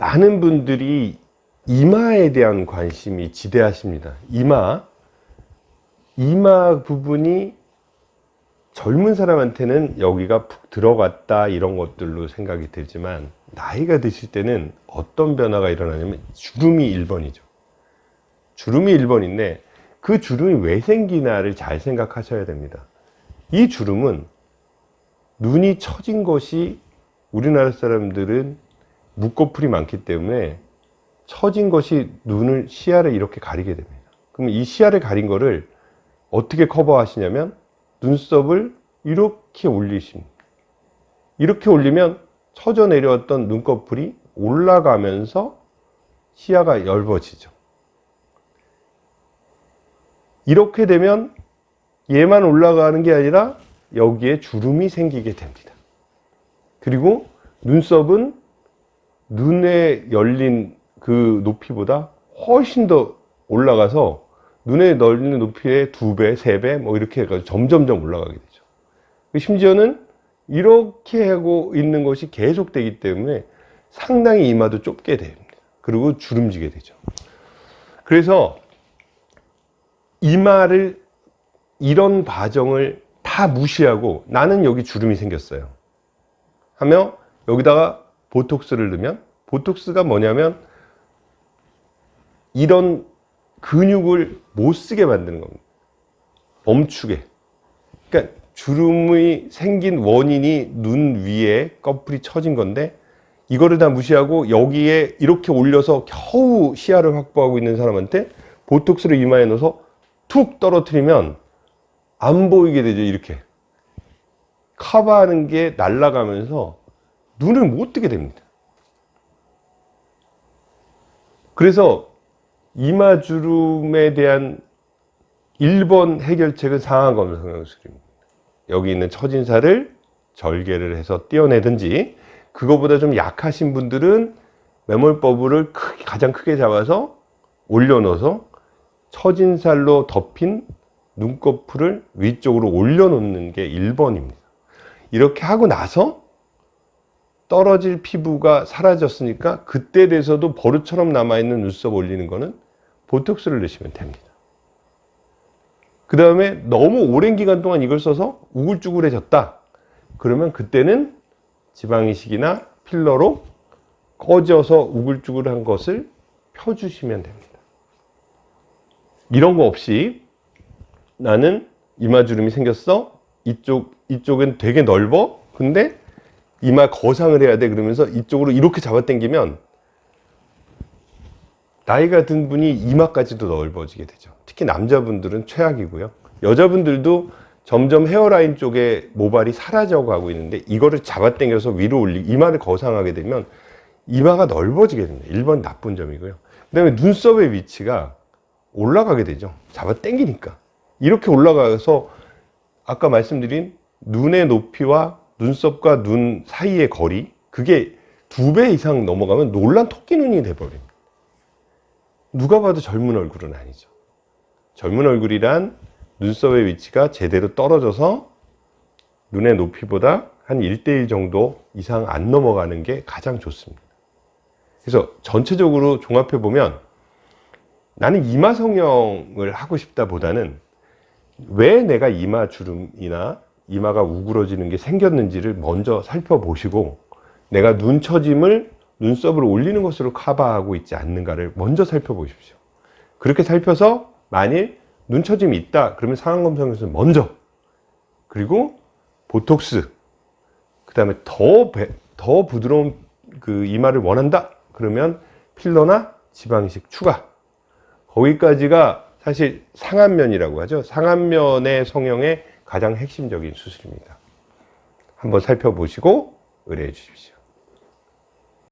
많은 분들이 이마에 대한 관심이 지대하십니다. 이마. 이마 부분이 젊은 사람한테는 여기가 푹 들어갔다 이런 것들로 생각이 들지만 나이가 드실 때는 어떤 변화가 일어나냐면 주름이 1번이죠. 주름이 1번인데 그 주름이 왜 생기나를 잘 생각하셔야 됩니다. 이 주름은 눈이 처진 것이 우리나라 사람들은 묶어풀이 많기 때문에 처진 것이 눈을 시야를 이렇게 가리게 됩니다. 그럼 이 시야를 가린 거를 어떻게 커버하시냐면 눈썹을 이렇게 올리십니다. 이렇게 올리면 처져 내려왔던 눈꺼풀이 올라가면서 시야가 얇아지죠. 이렇게 되면 얘만 올라가는 게 아니라 여기에 주름이 생기게 됩니다. 그리고 눈썹은 눈에 열린 그 높이보다 훨씬 더 올라가서 눈에 열리는 높이의 두 배, 세 배, 뭐 이렇게 해가지고 점점점 올라가게 되죠. 심지어는 이렇게 하고 있는 것이 계속되기 때문에 상당히 이마도 좁게 됩니다. 그리고 주름지게 되죠. 그래서 이마를 이런 과정을 다 무시하고 나는 여기 주름이 생겼어요. 하며 여기다가 보톡스를 넣으면 보톡스가 뭐냐면 이런 근육을 못 쓰게 만드는 겁니다. 멈추게. 그러니까 주름이 생긴 원인이 눈 위에 꺼풀이 처진 건데 이거를 다 무시하고 여기에 이렇게 올려서 겨우 시야를 확보하고 있는 사람한테 보톡스를 이마에 넣어서 툭 떨어뜨리면 안 보이게 되죠 이렇게 커버하는 게 날아가면서 눈을 못 뜨게 됩니다 그래서 이마주름에 대한 1번 해결책은 상하검 성형술입니다 여기 있는 처진살을 절개를 해서 떼어내든지 그거보다 좀 약하신 분들은 매몰버블을 크게, 가장 크게 잡아서 올려놓아서 처진살로 덮인 눈꺼풀을 위쪽으로 올려놓는 게 1번입니다. 이렇게 하고 나서 떨어질 피부가 사라졌으니까 그때 돼서도 버릇처럼 남아있는 눈썹 올리는 거는 보톡스를 넣으시면 됩니다. 그 다음에 너무 오랜 기간 동안 이걸 써서 우글쭈글해졌다. 그러면 그때는 지방이식이나 필러로 꺼져서 우글쭈글한 것을 펴주시면 됩니다. 이런 거 없이 나는 이마주름이 생겼어. 이쪽, 이쪽은 되게 넓어. 근데 이마 거상을 해야 돼. 그러면서 이쪽으로 이렇게 잡아당기면 나이가 든 분이 이마까지도 넓어지게 되죠. 특히 남자분들은 최악이고요. 여자분들도 점점 헤어라인 쪽에 모발이 사라져 가고 있는데 이거를 잡아당겨서 위로 올리 이마를 거상하게 되면 이마가 넓어지게 됩니다. 1번 나쁜 점이고요. 그 다음에 눈썹의 위치가 올라가게 되죠. 잡아당기니까. 이렇게 올라가서 아까 말씀드린 눈의 높이와 눈썹과 눈 사이의 거리 그게 두 배 이상 넘어가면 놀란 토끼 눈이 돼버립니다. 누가 봐도 젊은 얼굴은 아니죠. 젊은 얼굴이란 눈썹의 위치가 제대로 떨어져서 눈의 높이보다 한 1대1 정도 이상 안 넘어가는 게 가장 좋습니다. 그래서 전체적으로 종합해 보면 나는 이마 성형을 하고 싶다 보다는 왜 내가 이마 주름이나 이마가 우그러지는 게 생겼는지를 먼저 살펴보시고 내가 눈 처짐을 눈썹을 올리는 것으로 커버하고 있지 않는가를 먼저 살펴보십시오 그렇게 살펴서 만일 눈 처짐이 있다 그러면 상안검사에서 먼저 그리고 보톡스 그 다음에 더, 더 부드러운 그 이마를 원한다 그러면 필러나 지방이식 추가 거기까지가 사실 상안면이라고 하죠. 상안면의 성형의 가장 핵심적인 수술입니다. 한번 살펴보시고 의뢰해 주십시오.